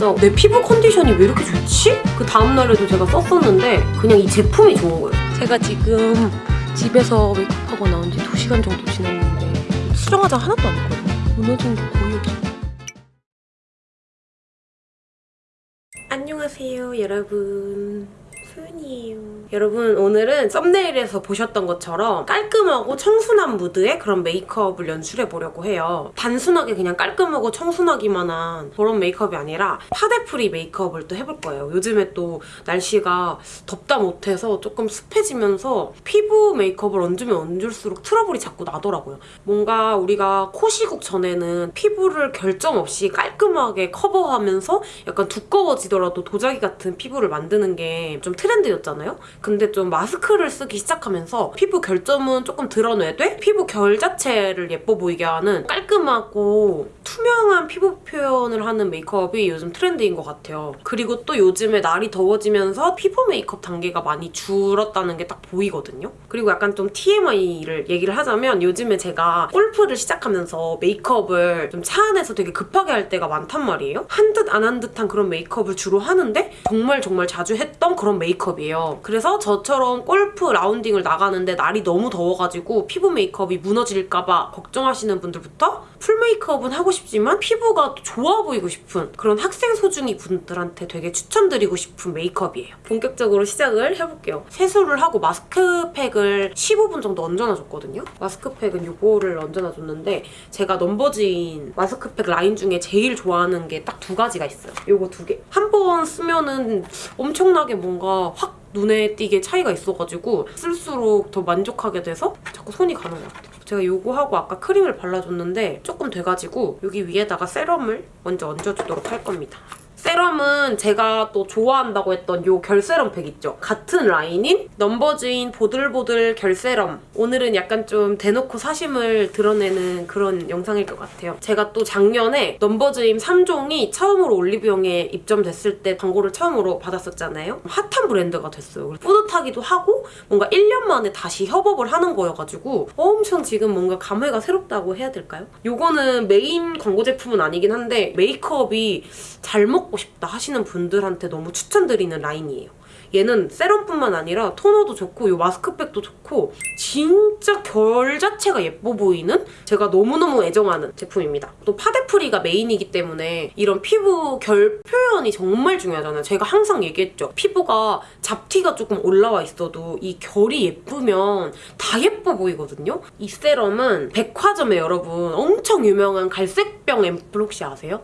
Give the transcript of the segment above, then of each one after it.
받자마자 내 피부 컨디션이 왜 이렇게 좋지? 그 다음날에도 제가 썼었는데 그냥 이 제품이 좋은 거예요. 제가 지금 집에서 메이크업하고 나온 지 2시간 정도 지났는데 수정 화장 하나도 안 했거든요. 무너진 게 거의 없어요. 안녕하세요 여러분 소윤이에요. 여러분 오늘은 thumbnail에서 보셨던 것처럼 깔끔하고 청순한 무드의 그런 메이크업을 연출해 보려고 해요. 단순하게 그냥 깔끔하고 청순하기만 한 그런 메이크업이 아니라 파데free 메이크업을 또 해볼 거예요. 요즘에 또 날씨가 덥다 못해서 조금 습해지면서 피부 메이크업을 얹으면 얹을수록 트러블이 자꾸 나더라고요. 뭔가 우리가 코 시국 전에는 피부를 결점 없이 깔끔하게 커버하면서 약간 두꺼워지더라도 도자기 같은 피부를 만드는 게 좀 트렌드 였잖아요. 근데 좀 마스크를 쓰기 시작하면서 피부 결점은 조금 드러내되 피부 결 자체를 예뻐 보이게 하는 깔끔하고 투명한 피부 표현을 하는 메이크업이 요즘 트렌드인 것 같아요. 그리고 또 요즘에 날이 더워지면서 피부 메이크업 단계가 많이 줄었다는 게 딱 보이거든요. 그리고 약간 좀 TMI를 얘기를 하자면 요즘에 제가 골프를 시작하면서 메이크업을 좀 차 안에서 되게 급하게 할 때가 많단 말이에요. 한 듯 안 한 듯한 그런 메이크업을 주로 하는데 정말 정말 자주 했던 그런 메이크업 이에요. 그래서 저처럼 골프 라운딩을 나가는데 날이 너무 더워가지고 피부 메이크업이 무너질까봐 걱정하시는 분들부터 full 메이크업은 하고 싶지만 피부가 좋아 보이고 싶은 그런 학생 소중이 분들한테 되게 추천드리고 싶은 메이크업이에요. 본격적으로 시작을 해볼게요. 세수를 하고 마스크팩을 15분 정도 얹어놔줬거든요. 마스크팩은 이거를 얹어놔줬는데 제가 넘버즈인 마스크팩 라인 중에 제일 좋아하는 게 딱 두 가지가 있어요. 이거 두 개. 한 번 쓰면은 엄청나게 뭔가 확 눈에 띄게 차이가 있어가지고 쓸수록 더 만족하게 돼서 자꾸 손이 가는 것 같아요. 제가 이거 하고 아까 크림을 발라줬는데 조금 돼가지고 여기 위에다가 serum을 먼저 얹어주도록 할 겁니다. serum은 제가 또 좋아한다고 했던 이 결세럼 팩 있죠? 같은 라인인 넘버즈인 보들보들 결세럼. 오늘은 약간 좀 대놓고 사심을 드러내는 그런 영상일 것 같아요. 제가 또 작년에 넘버즈인 3종이 처음으로 올리브영에 입점됐을 때 광고를 처음으로 받았었잖아요. 핫한 브랜드가 됐어요. 뿌듯하기도 하고 뭔가 1년 만에 다시 협업을 하는 거여가지고 엄청 지금 뭔가 감회가 새롭다고 해야 될까요? 이거는 메인 광고 제품은 아니긴 한데 메이크업이 잘먹 고 먹고 싶다 하시는 분들한테 너무 추천드리는 라인이에요. 얘는 세럼뿐만 아니라 토너도 좋고 이 마스크팩도 좋고 진짜 결 자체가 예뻐 보이는 제가 너무너무 애정하는 제품입니다. 또 파데프리가 메인이기 때문에 이런 피부 결 표현이 정말 중요하잖아요. 제가 항상 얘기했죠. 피부가 잡티가 조금 올라와 있어도 이 결이 예쁘면 다 예뻐 보이거든요. 이 세럼은 백화점에 여러분 엄청 유명한 갈색병 앰플 혹시 아세요?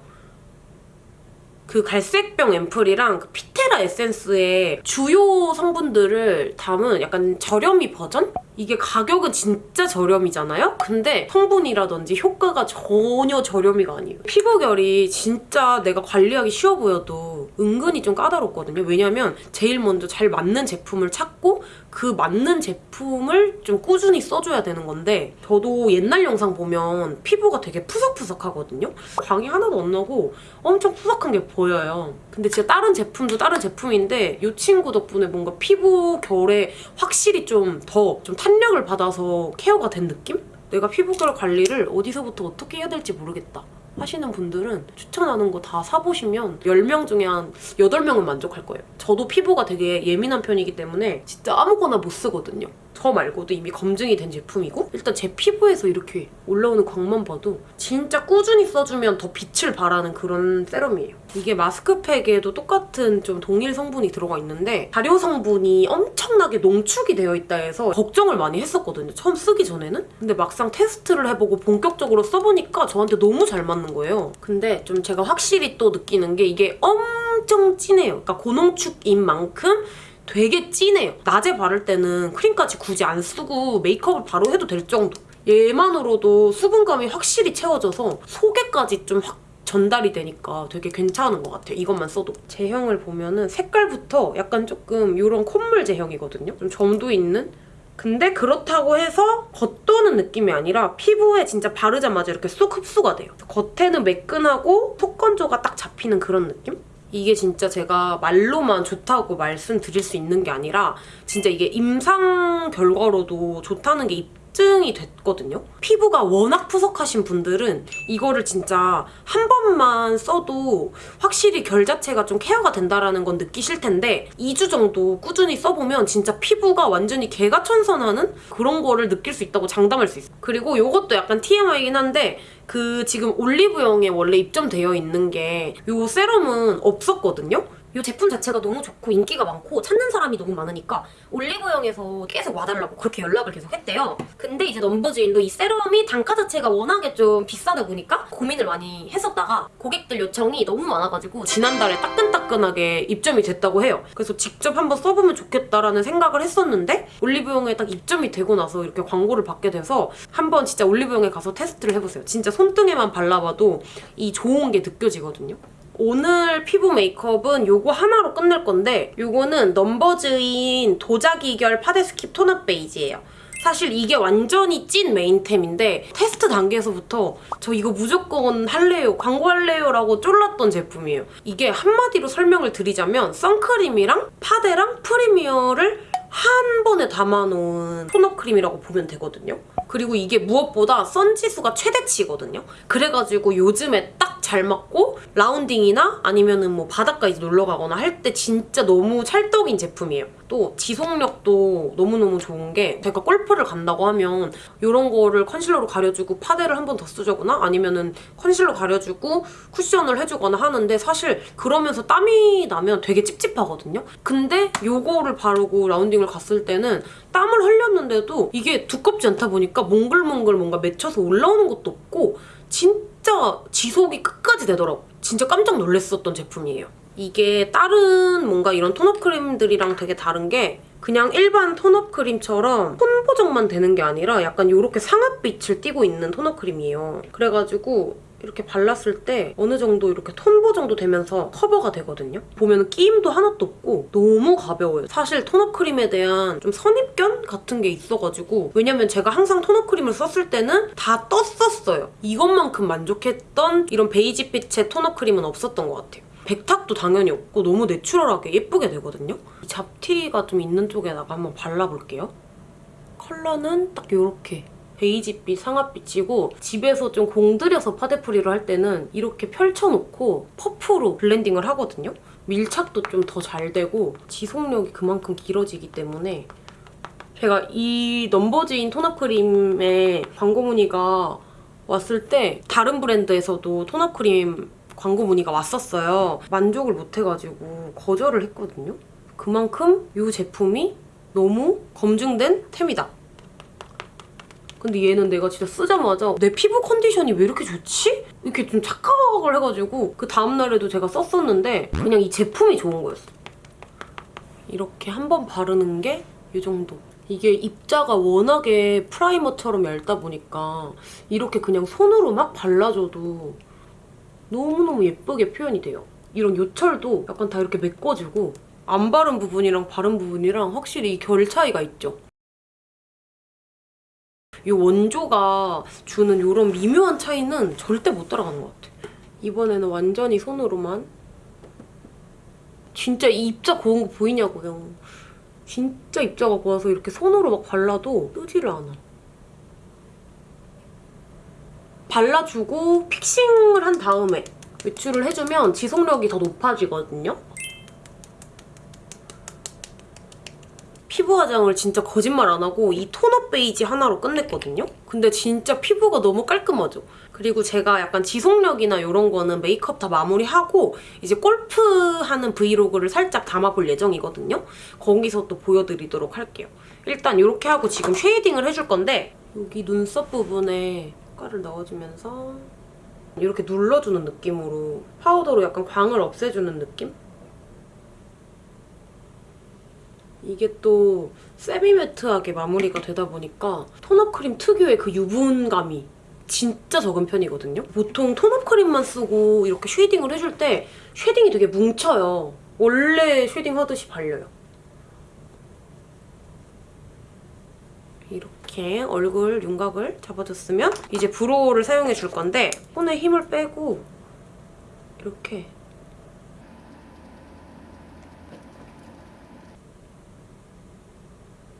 그 갈색병 앰플이랑 그 피테라 에센스의 주요 성분들을 담은 약간 저렴이 버전? 이게 가격은 진짜 저렴이잖아요? 근데 성분이라든지 효과가 전혀 저렴이가 아니에요. 피부결이 진짜 내가 관리하기 쉬워 보여도 은근히 좀 까다롭거든요. 왜냐면 제일 먼저 잘 맞는 제품을 찾고 그 맞는 제품을 좀 꾸준히 써줘야 되는 건데 저도 옛날 영상 보면 피부가 되게 푸석푸석하거든요? 광이 하나도 안 나고 엄청 푸석한 게 보여요. 근데 진짜 다른 제품도 다른 제품인데 이 친구 덕분에 뭔가 피부 결에 확실히 좀 더좀 좀 탄력을 받아서 케어가 된 느낌? 내가 피부결 관리를 어디서부터 어떻게 해야 될지 모르겠다. 하시는 분들은 추천하는 거 다 사보시면 10명 중에 한 8명은 만족할 거예요. 저도 피부가 되게 예민한 편이기 때문에 진짜 아무거나 못 쓰거든요. 저 말고도 이미 검증이 된 제품이고 일단 제 피부에서 이렇게 올라오는 광만 봐도 진짜 꾸준히 써주면 더 빛을 발하는 그런 세럼이에요. 이게 마스크팩에도 똑같은 좀 동일 성분이 들어가 있는데 발효 성분이 엄청나게 농축이 되어 있다 해서 걱정을 많이 했었거든요. 처음 쓰기 전에는. 근데 막상 테스트를 해보고 본격적으로 써보니까 저한테 너무 잘 맞는 거예요. 근데 좀 제가 확실히 또 느끼는 게 이게 엄청 진해요. 그러니까 고농축인 만큼 되게 진해요. 낮에 바를 때는 크림까지 굳이 안 쓰고 메이크업을 바로 해도 될 정도. 얘만으로도 수분감이 확실히 채워져서 속에까지 좀 확 전달이 되니까 되게 괜찮은 것 같아요. 이것만 써도. 제형을 보면은 색깔부터 약간 조금 이런 콧물 제형이거든요. 좀 점도 있는? 근데 그렇다고 해서 겉도는 느낌이 아니라 피부에 진짜 바르자마자 이렇게 쏙 흡수가 돼요. 겉에는 매끈하고 속 건조가 딱 잡히는 그런 느낌? 이게 진짜 제가 말로만 좋다고 말씀드릴 수 있는 게 아니라 진짜 이게 임상 결과로도 좋다는 게 확증이 됐거든요. 피부가 워낙 푸석하신 분들은 이거를 진짜 한 번만 써도 확실히 결 자체가 좀 케어가 된다라는 건 느끼실 텐데 2주 정도 꾸준히 써보면 진짜 피부가 완전히 개가 천선하는 그런 거를 느낄 수 있다고 장담할 수 있어요. 그리고 이것도 약간 TMI이긴 한데 그 지금 올리브영에 원래 입점되어 있는 게 이 세럼은 없었거든요. 이 제품 자체가 너무 좋고 인기가 많고 찾는 사람이 너무 많으니까 올리브영에서 계속 와달라고 그렇게 연락을 계속 했대요. 근데 이제 넘버즈인도 이 세럼이 단가 자체가 워낙에 좀 비싸다 보니까 고민을 많이 했었다가 고객들 요청이 너무 많아가지고 지난달에 따끈따끈하게 입점이 됐다고 해요. 그래서 직접 한번 써보면 좋겠다라는 생각을 했었는데 올리브영에 딱 입점이 되고 나서 이렇게 광고를 받게 돼서 한번 진짜 올리브영에 가서 테스트를 해보세요. 진짜 손등에만 발라봐도 이 좋은 게 느껴지거든요. 오늘 피부 메이크업은 요거 하나로 끝낼 건데 요거는 넘버즈인 도자기 결 파데스킵 톤업 베이지예요. 사실 이게 완전히 찐 메인템인데 테스트 단계에서부터 저 이거 무조건 할래요, 광고할래요 라고 쫄랐던 제품이에요. 이게 한마디로 설명을 드리자면 선크림이랑 파데랑 프라이머를 한 번에 담아놓은 톤업 크림이라고 보면 되거든요. 그리고 이게 무엇보다 선지수가 최대치거든요. 그래가지고 요즘에 딱 잘 맞고 라운딩이나 아니면은 뭐 바닷가 이제 놀러 가거나 할 때 진짜 너무 찰떡인 제품이에요. 또 지속력도 너무너무 좋은 게 제가 골프를 간다고 하면 이런 거를 컨실러로 가려주고 파데를 한 번 더 쓰주거나 아니면 은 컨실러 가려주고 쿠션을 해주거나 하는데 사실 그러면서 땀이 나면 되게 찝찝하거든요. 근데 요거를 바르고 라운딩을 갔을 때는 땀을 흘렸는데도 이게 두껍지 않다 보니까 몽글몽글 뭔가 맺혀서 올라오는 것도 없고 진짜 지속이 끝까지 되더라고. 진짜 깜짝 놀랐었던 제품이에요. 이게 다른 뭔가 이런 톤업 크림들이랑 되게 다른 게 그냥 일반 톤업 크림처럼 톤 보정만 되는 게 아니라 약간 이렇게 상아빛을 띠고 있는 톤업 크림이에요. 그래가지고 이렇게 발랐을 때 어느 정도 이렇게 톤 보정도 되면서 커버가 되거든요. 보면 끼임도 하나도 없고 너무 가벼워요. 사실 톤업 크림에 대한 좀 선입견 같은 게 있어가지고 왜냐면 제가 항상 톤업 크림을 썼을 때는 다 떴었어요. 이것만큼 만족했던 이런 베이지빛의 톤업 크림은 없었던 것 같아요. 백탁도 당연히 없고 너무 내추럴하게 예쁘게 되거든요. 이 잡티가 좀 있는 쪽에다가 한번 발라볼게요. 컬러는 딱 이렇게 베이지빛, 상아빛이고 집에서 좀 공들여서 파데프리를 할 때는 이렇게 펼쳐놓고 퍼프로 블렌딩을 하거든요. 밀착도 좀 더 잘 되고 지속력이 그만큼 길어지기 때문에 제가 이 넘버즈인 톤업 크림의 광고 문의가 왔을 때 다른 브랜드에서도 톤업 크림 광고 문의가 왔었어요. 만족을 못해가지고 거절을 했거든요. 그만큼 이 제품이 너무 검증된 템이다. 근데 얘는 내가 진짜 쓰자마자 내 피부 컨디션이 왜 이렇게 좋지? 이렇게 좀 착각을 해가지고 그 다음날에도 제가 썼었는데 그냥 이 제품이 좋은 거였어. 이렇게 한 번 바르는 게 이 정도. 이게 입자가 워낙에 프라이머처럼 얇다 보니까 이렇게 그냥 손으로 막 발라줘도 너무너무 예쁘게 표현이 돼요. 이런 요철도 약간 다 이렇게 메꿔지고 안 바른 부분이랑 바른 부분이랑 확실히 이결 차이가 있죠. 이 원조가 주는 이런 미묘한 차이는 절대 못 따라가는 것 같아. 이번에는 완전히 손으로만 진짜 이 입자 고운 거 보이냐고요. 진짜 입자가 고와서 이렇게 손으로 막 발라도 뜨지를 않아. 발라주고 fixing을 한 다음에 외출을 해주면 지속력이 더 높아지거든요. 피부 화장을 진짜 거짓말 안 하고 이 톤업 베이지 하나로 끝냈거든요. 근데 진짜 피부가 너무 깔끔하죠. 그리고 제가 약간 지속력이나 이런 거는 메이크업 다 마무리하고 이제 골프하는 브이로그를 살짝 담아볼 예정이거든요. 거기서 또 보여드리도록 할게요. 일단 이렇게 하고 지금 쉐이딩을 해줄 건데 여기 눈썹 부분에 효과를 넣어주면서 이렇게 눌러주는 느낌으로 파우더로 약간 광을 없애주는 느낌? 이게 또 semi-matte하게 마무리가 되다 보니까 톤업 크림 특유의 그 유분감이 진짜 적은 편이거든요. 보통 톤업 크림만 쓰고 이렇게 쉐이딩을 해줄 때 쉐딩이 되게 뭉쳐요. 원래 쉐딩 하듯이 발려요. 이렇게 얼굴 윤곽을 잡아줬으면 이제 brow를 사용해 줄 건데 손에 힘을 빼고 이렇게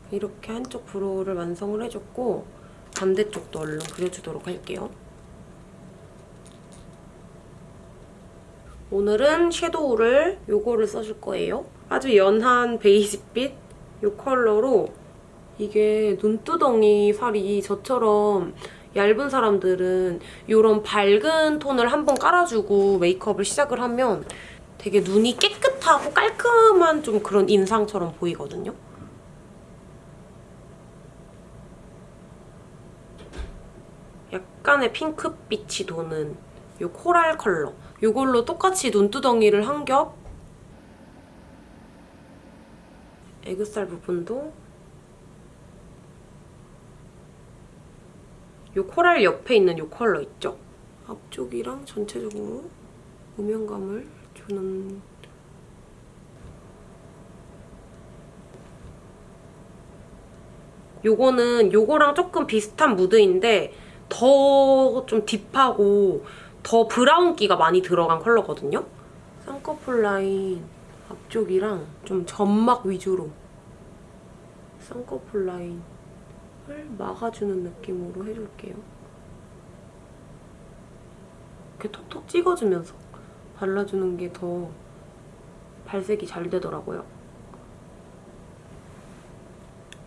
이렇게 한쪽 brow를 완성을 해줬고 반대쪽도 얼른 그려주도록 할게요. 오늘은 섀도우를 요거를 써줄 거예요. 아주 연한 베이지빛 요 컬러로 이게 눈두덩이 살이 저처럼 얇은 사람들은 이런 밝은 톤을 한번 깔아주고 메이크업을 시작을 하면 되게 눈이 깨끗하고 깔끔한 좀 그런 인상처럼 보이거든요. 약간의 핑크빛이 도는 이 코랄 컬러. 이걸로 똑같이 눈두덩이를 한 겹 애교살 부분도 이 코랄 옆에 있는 이 컬러 있죠? 앞쪽이랑 전체적으로 음영감을 주는 요거는 요거랑 조금 비슷한 무드인데 더 좀 딥하고 더 브라운기가 많이 들어간 컬러거든요? 쌍꺼풀 라인 앞쪽이랑 좀 점막 위주로 쌍꺼풀 라인 을 막아주는 느낌으로 해줄게요. 이렇게 톡톡 찍어주면서 발라주는 게 더 발색이 잘 되더라고요.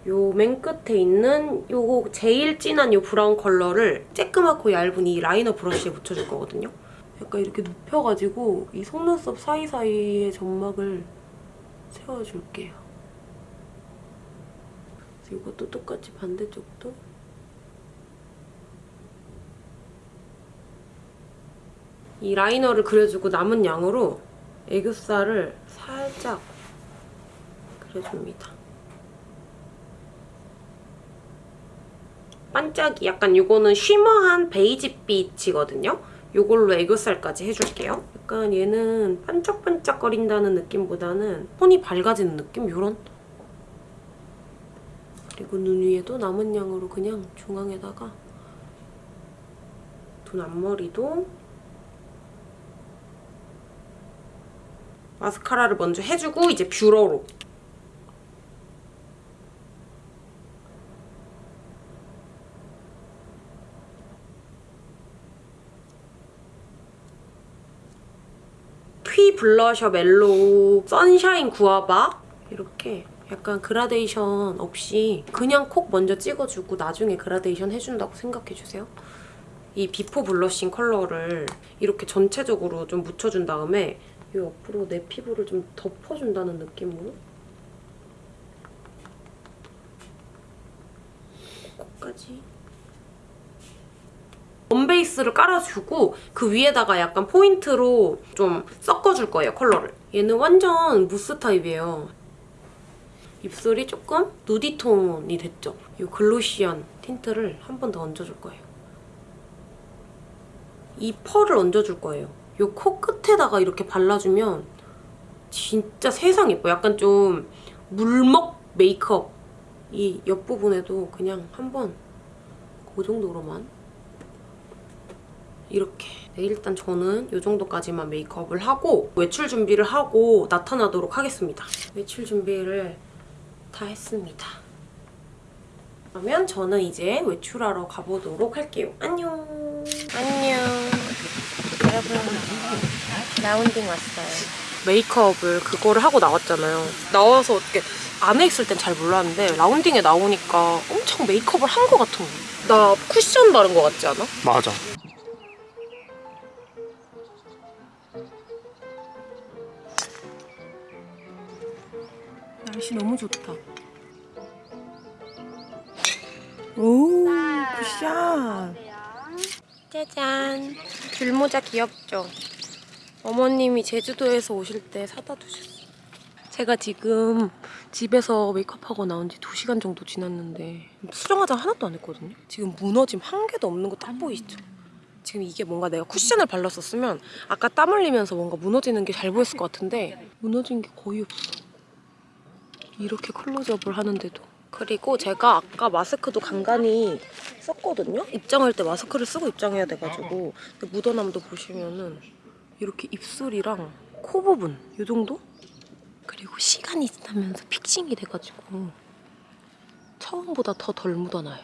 요 맨 끝에 있는 요거 제일 진한 요 브라운 컬러를 쬐끄맣고 얇은 이 라이너 브러쉬에 묻혀줄 거거든요. 약간 이렇게 눕혀가지고 이 속눈썹 사이사이의 점막을 채워줄게요. 이것도 똑같이 반대쪽도 이 라이너를 그려주고 남은 양으로 애교살을 살짝 그려줍니다. 반짝이 약간 이거는 쉬머한 베이지 빛이거든요. 이걸로 애교살까지 해줄게요. 약간 얘는 반짝반짝거린다는 느낌보다는 톤이 밝아지는 느낌? 이런 그리고 눈 위에도 남은 양으로 그냥 중앙에다가 눈 앞머리도 마스카라를 먼저 해주고 이제 뷰러로. 피 블러셔 멜로우 선샤인 구아바 이렇게 약간 그라데이션 없이 그냥 콕 먼저 찍어주고 나중에 그라데이션 해준다고 생각해주세요. 이 비포 블러싱 컬러를 이렇게 전체적으로 좀 묻혀준 다음에 이 옆으로 내 피부를 좀 덮어준다는 느낌으로 코까지 원 베이스를 깔아주고 그 위에다가 약간 포인트로 좀 섞어줄 거예요, 컬러를. 얘는 완전 무스 타입이에요. 입술이 조금 nudy톤이 됐죠? 이 glossy한 틴트를 한 번 더 얹어줄 거예요. 이 펄을 얹어줄 거예요. 이 코 끝에다가 이렇게 발라주면 진짜 세상 예뻐. 약간 좀 물먹 메이크업. 이 옆부분에도 그냥 한번 그 정도로만 이렇게 네, 일단 저는 이 정도까지만 메이크업을 하고 외출 준비를 하고 나타나도록 하겠습니다. 외출 준비를 다 했습니다. 그러면 저는 이제 외출하러 가보도록 할게요. 안녕. 안녕. 여러분, 라운딩 왔어요. 메이크업을 그거를 하고 나왔잖아요. 나와서 어떻게 안에 있을 땐 잘 몰랐는데 라운딩에 나오니까 엄청 메이크업을 한 것 같은 거야. 나 쿠션 바른 것 같지 않아? 맞아. 날씨 너무 좋다. 오, 굿샷. 짜잔. 귤모자 귀엽죠? 어머님이 제주도에서 오실 때 사다 두셨어요. 제가 지금 집에서 메이크업하고 나온 지 2시간 정도 지났는데 수정 화장 하나도 안 했거든요? 지금 무너짐 한 개도 없는 거 딱 보이시죠? 지금 이게 뭔가 내가 쿠션을 발랐었으면 아까 땀 흘리면서 뭔가 무너지는 게 잘 보였을 것 같은데 무너진 게 거의 없어. 이렇게 클로즈업을 하는데도 그리고 제가 아까 마스크도 간간히 썼거든요? 입장할 때 마스크를 쓰고 입장해야 돼가지고 묻어남도 보시면은 이렇게 입술이랑 코 부분 이 정도? 그리고 시간이 지나면서 픽싱이 돼가지고 처음보다 더 덜 묻어나요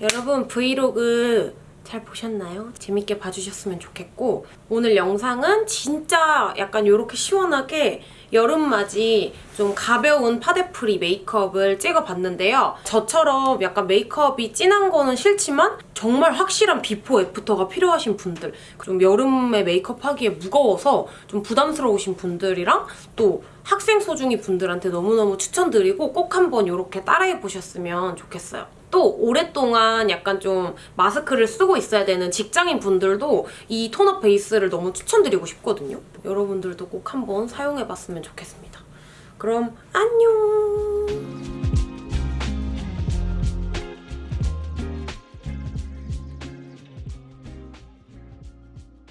여러분 브이로그 잘 보셨나요? 재밌게 봐주셨으면 좋겠고 오늘 영상은 진짜 약간 이렇게 시원하게 여름맞이 좀 가벼운 파데프리 메이크업을 찍어봤는데요. 저처럼 약간 메이크업이 진한 거는 싫지만 정말 확실한 비포 애프터가 필요하신 분들 좀 여름에 메이크업 하기에 무거워서 좀 부담스러우신 분들이랑 또 학생 소중이 분들한테 너무너무 추천드리고 꼭 한번 이렇게 따라해보셨으면 좋겠어요. 또 오랫동안 약간 좀 마스크를 쓰고 있어야 되는 직장인 분들도 이 톤업 베이스를 너무 추천드리고 싶거든요. 여러분들도 꼭 한번 사용해봤으면 좋겠습니다. 그럼 안녕!